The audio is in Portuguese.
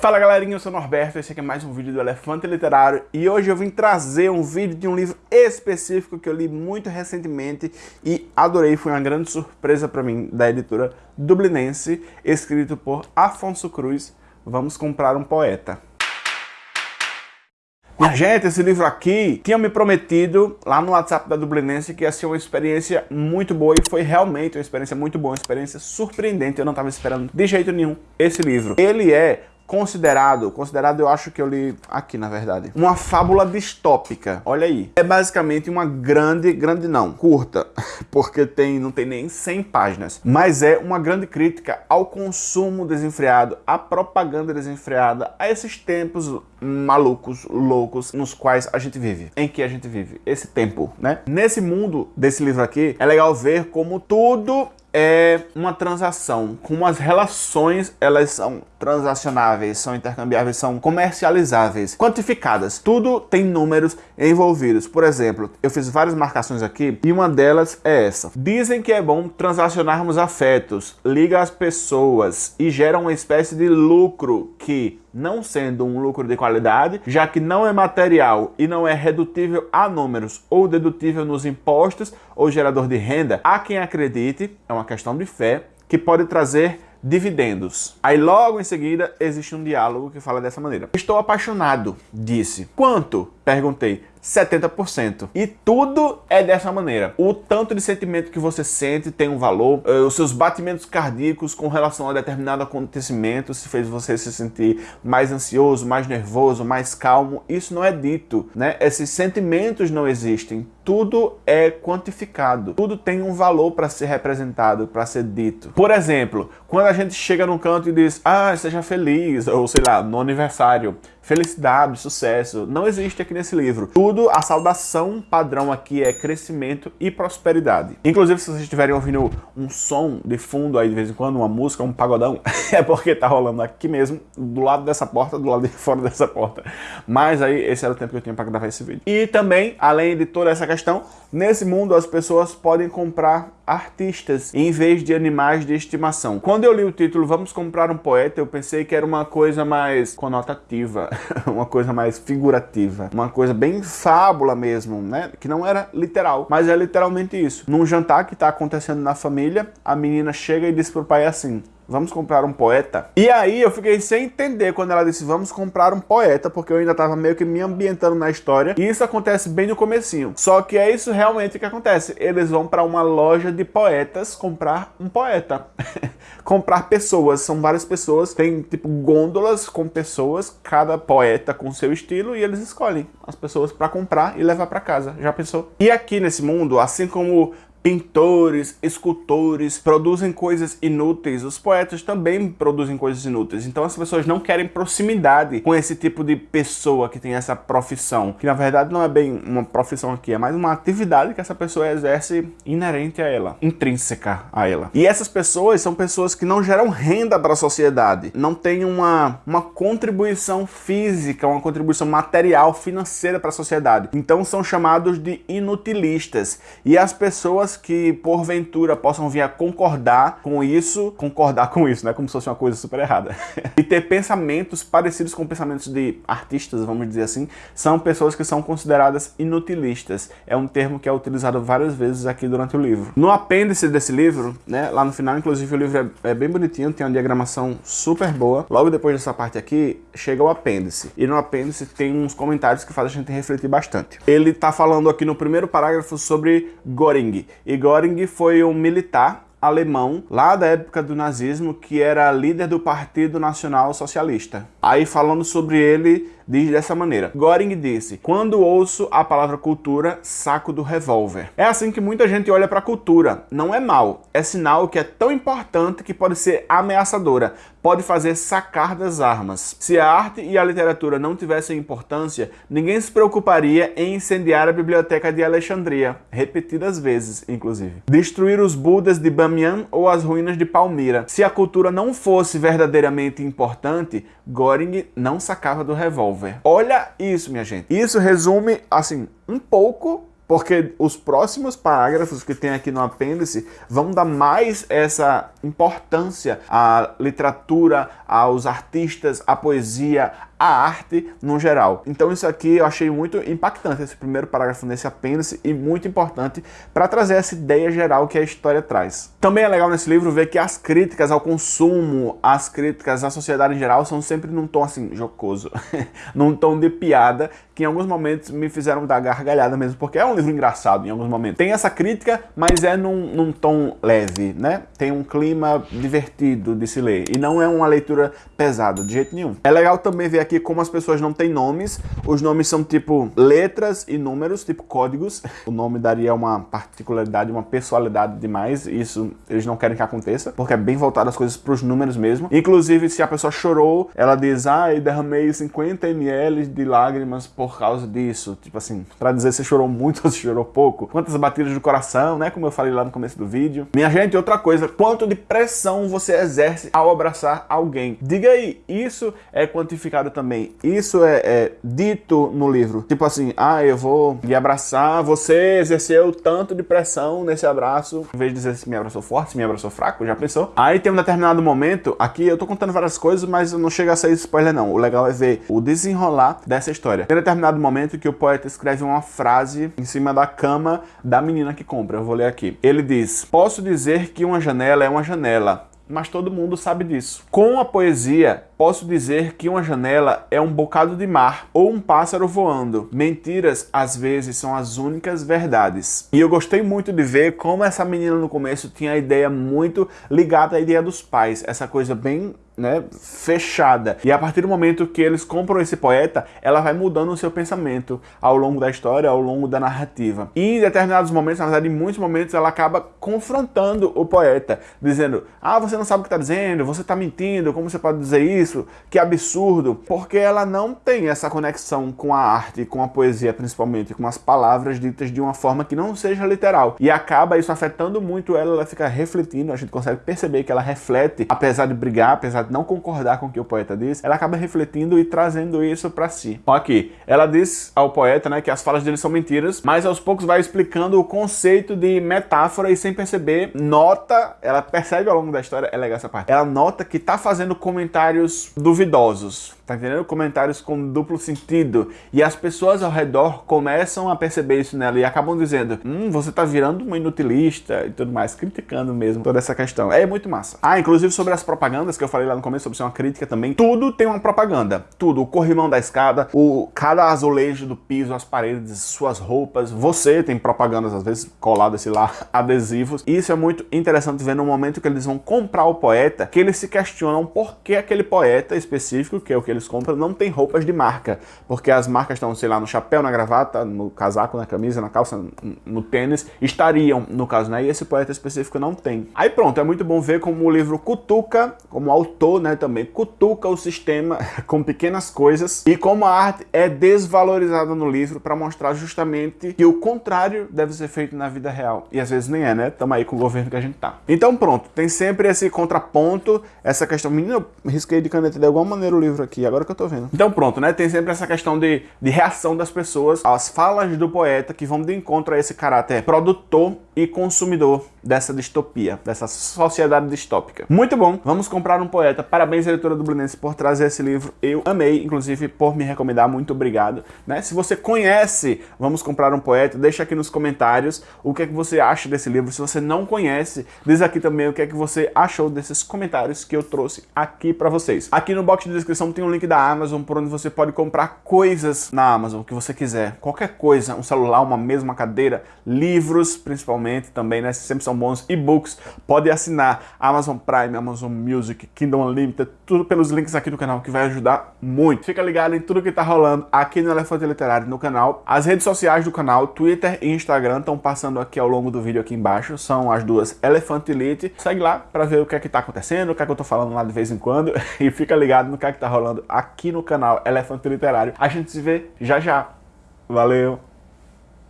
Fala galerinha, eu sou o Norberto, esse aqui é mais um vídeo do Elefante Literário e hoje eu vim trazer um vídeo de um livro específico que eu li muito recentemente e adorei, foi uma grande surpresa para mim, da editora Dublinense, escrito por Afonso Cruz, Vamos Comprar um Poeta. Minha gente, esse livro aqui tinha me prometido lá no WhatsApp da Dublinense que ia ser uma experiência muito boa e foi realmente uma experiência muito boa, uma experiência surpreendente. Eu não estava esperando de jeito nenhum esse livro. Ele é considerado, considerado eu acho que eu li aqui na verdade, uma fábula distópica, olha aí. É basicamente uma grande, grande não, curta, porque tem, não tem nem 100 páginas, mas é uma grande crítica ao consumo desenfreado, à propaganda desenfreada, a esses tempos malucos, loucos, nos quais a gente vive, em que a gente vive, esse tempo, né? Nesse mundo desse livro aqui, é legal ver como tudo é uma transação, como as relações elas são transacionáveis, são intercambiáveis, são comercializáveis, quantificadas. Tudo tem números envolvidos. Por exemplo, eu fiz várias marcações aqui e uma delas é essa. Dizem que é bom transacionarmos afetos, liga as pessoas e gera uma espécie de lucro que não sendo um lucro de qualidade, já que não é material e não é redutível a números ou dedutível nos impostos ou gerador de renda, há quem acredite, é uma questão de fé, que pode trazer dividendos. Aí logo em seguida existe um diálogo que fala dessa maneira. Estou apaixonado, disse. Quanto? Perguntei. 70%. E tudo é dessa maneira. O tanto de sentimento que você sente tem um valor, eh, os seus batimentos cardíacos com relação a determinado acontecimento, se fez você se sentir mais ansioso, mais nervoso, mais calmo, isso não é dito, né? Esses sentimentos não existem. Tudo é quantificado. Tudo tem um valor para ser representado, para ser dito. Por exemplo, quando a gente chega num canto e diz, ah, seja feliz, ou sei lá, no aniversário, felicidade, sucesso, não existe aqui nesse livro. Tudo, a saudação padrão aqui é crescimento e prosperidade. Inclusive, se vocês estiverem ouvindo um som de fundo aí de vez em quando, uma música, um pagodão, é porque tá rolando aqui mesmo, do lado dessa porta, do lado de fora dessa porta. Mas aí, esse era o tempo que eu tinha para gravar esse vídeo. E também, além de toda essa questão, nesse mundo as pessoas podem comprar artistas em vez de animais de estimação. Quando eu li o título Vamos Comprar um Poeta, eu pensei que era uma coisa mais conotativa, uma coisa mais figurativa, uma coisa bem fábula mesmo, né? Que não era literal, mas é literalmente isso. Num jantar que está acontecendo na família, a menina chega e diz pro pai assim, vamos comprar um poeta. E aí eu fiquei sem entender quando ela disse vamos comprar um poeta, porque eu ainda estava meio que me ambientando na história. E isso acontece bem no comecinho. Só que é isso realmente que acontece. Eles vão para uma loja de poetas comprar um poeta. comprar pessoas, são várias pessoas, tem tipo gôndolas com pessoas, cada poeta com seu estilo e eles escolhem as pessoas para comprar e levar para casa. Já pensou? E aqui nesse mundo, assim como pintores, escultores produzem coisas inúteis, os poetas também produzem coisas inúteis. Então as pessoas não querem proximidade com esse tipo de pessoa que tem essa profissão, que na verdade não é bem uma profissão aqui, é mais uma atividade que essa pessoa exerce inerente a ela, intrínseca a ela. E essas pessoas são pessoas que não geram renda para a sociedade, não têm uma, uma contribuição física, uma contribuição material, financeira para a sociedade. Então são chamados de inutilistas. E as pessoas pessoas que porventura possam vir a concordar com isso, concordar com isso, né? Como se fosse uma coisa super errada. e ter pensamentos parecidos com pensamentos de artistas, vamos dizer assim, são pessoas que são consideradas inutilistas. É um termo que é utilizado várias vezes aqui durante o livro. No apêndice desse livro, né, lá no final, inclusive o livro é, é bem bonitinho, tem uma diagramação super boa. Logo depois dessa parte aqui, chega o apêndice. E no apêndice tem uns comentários que fazem a gente refletir bastante. Ele tá falando aqui no primeiro parágrafo sobre Göring, Göring foi um militar alemão lá da época do nazismo que era líder do Partido Nacional Socialista. Aí falando sobre ele, diz dessa maneira. Göring disse, quando ouço a palavra cultura, saco do revólver. É assim que muita gente olha para a cultura. Não é mal, é sinal que é tão importante que pode ser ameaçadora, pode fazer sacar das armas. Se a arte e a literatura não tivessem importância, ninguém se preocuparia em incendiar a biblioteca de Alexandria, repetidas vezes, inclusive. Destruir os Budas de Bamiyan ou as ruínas de Palmira. Se a cultura não fosse verdadeiramente importante, Göring não sacava do revólver. Olha isso, minha gente. Isso resume, assim, um pouco porque os próximos parágrafos que tem aqui no apêndice vão dar mais essa importância à literatura, aos artistas, à poesia, a arte no geral. Então isso aqui eu achei muito impactante, esse primeiro parágrafo nesse apêndice, e muito importante para trazer essa ideia geral que a história traz. Também é legal nesse livro ver que as críticas ao consumo, as críticas à sociedade em geral, são sempre num tom assim, jocoso, num tom de piada, que em alguns momentos me fizeram dar gargalhada mesmo, porque é um livro engraçado em alguns momentos. Tem essa crítica, mas é num, num tom leve, né? Tem um clima divertido de se ler, e não é uma leitura pesada, de jeito nenhum. É legal também ver aqui como as pessoas não têm nomes, os nomes são tipo letras e números, tipo códigos. O nome daria uma particularidade, uma personalidade demais, isso eles não querem que aconteça, porque é bem voltado as coisas para os números mesmo. Inclusive, se a pessoa chorou, ela diz, ah, eu derramei 50 ml de lágrimas por causa disso. Tipo assim, para dizer se chorou muito ou se chorou pouco. Quantas batidas do coração, né, como eu falei lá no começo do vídeo. Minha gente, outra coisa, quanto de pressão você exerce ao abraçar alguém. Diga aí, isso é quantificado também. Isso é, é dito no livro. Tipo assim, ah, eu vou lhe abraçar, você exerceu tanto de pressão nesse abraço. Em vez de dizer se me abraçou forte, se me abraçou fraco, já pensou? Aí tem um determinado momento, aqui eu tô contando várias coisas, mas não chega a ser spoiler não. O legal é ver o desenrolar dessa história. Tem um determinado momento que o poeta escreve uma frase em cima da cama da menina que compra. Eu vou ler aqui. Ele diz, posso dizer que uma janela é uma janela, mas todo mundo sabe disso. Com a poesia, posso dizer que uma janela é um bocado de mar ou um pássaro voando. Mentiras, às vezes, são as únicas verdades. E eu gostei muito de ver como essa menina no começo tinha a ideia muito ligada à ideia dos pais. Essa coisa bem né, fechada. E a partir do momento que eles compram esse poeta, ela vai mudando o seu pensamento ao longo da história, ao longo da narrativa. E em determinados momentos, na verdade, em muitos momentos, ela acaba confrontando o poeta, dizendo, ah, você não sabe o que está dizendo, você está mentindo, como você pode dizer isso? Que absurdo. Porque ela não tem essa conexão com a arte, com a poesia principalmente, com as palavras ditas de uma forma que não seja literal. E acaba isso afetando muito ela, ela fica refletindo, a gente consegue perceber que ela reflete, apesar de brigar, apesar de não concordar com o que o poeta diz, ela acaba refletindo e trazendo isso para si. Então aqui, ela diz ao poeta né, que as falas dele são mentiras, mas aos poucos vai explicando o conceito de metáfora e sem perceber, nota, ela percebe ao longo da história, é legal essa parte, ela nota que tá fazendo comentários duvidosos, tá entendendo? Comentários com duplo sentido, e as pessoas ao redor começam a perceber isso nela e acabam dizendo, hum, você tá virando uma inutilista e tudo mais, criticando mesmo toda essa questão. É muito massa. Ah, inclusive sobre as propagandas que eu falei lá no começo, sobre ser uma crítica também, tudo tem uma propaganda. Tudo. O corrimão da escada, o cada azulejo do piso, as paredes, suas roupas. Você tem propagandas, às vezes, coladas, sei lá, adesivos. E isso é muito interessante ver no momento que eles vão comprar o poeta, que eles se questionam por que aquele poeta específico, que é o que eles compram, não tem roupas de marca. Porque as marcas estão, sei lá, no chapéu, na gravata, no casaco, na camisa, na calça, no tênis, estariam, no caso, né? E esse poeta específico não tem. Aí pronto, é muito bom ver como o livro cutuca, como autor né, também cutuca o sistema com pequenas coisas e como a arte é desvalorizada no livro para mostrar justamente que o contrário deve ser feito na vida real. E às vezes nem é, né? Estamos aí com o governo que a gente tá. Então pronto, tem sempre esse contraponto, essa questão... Menina, eu risquei de caneta de alguma maneira o livro aqui, agora que eu tô vendo. Então pronto, né? Tem sempre essa questão de, de reação das pessoas às falas do poeta que vão de encontro a esse caráter produtor e consumidor dessa distopia, dessa sociedade distópica. Muito bom, vamos comprar um poeta. Parabéns, editora Dublinense, por trazer esse livro. Eu amei, inclusive, por me recomendar. Muito obrigado. Né? Se você conhece Vamos Comprar um Poeta, deixa aqui nos comentários o que é que você acha desse livro. Se você não conhece, diz aqui também o que é que você achou desses comentários que eu trouxe aqui para vocês. Aqui no box de descrição tem um link da Amazon, por onde você pode comprar coisas na Amazon, que você quiser. Qualquer coisa, um celular, uma mesma cadeira, livros, principalmente também, né? Sempre são bons e-books. Pode assinar Amazon Prime, Amazon Music, Kindle Unlimited, tudo pelos links aqui do canal que vai ajudar muito. Fica ligado em tudo que tá rolando aqui no Elefante Literário no canal. As redes sociais do canal, Twitter e Instagram, estão passando aqui ao longo do vídeo aqui embaixo. São as duas Elefante Elite. Segue lá para ver o que é que tá acontecendo, o que é que eu tô falando lá de vez em quando. E fica ligado no que é que tá rolando aqui no canal Elefante Literário. A gente se vê já já. Valeu!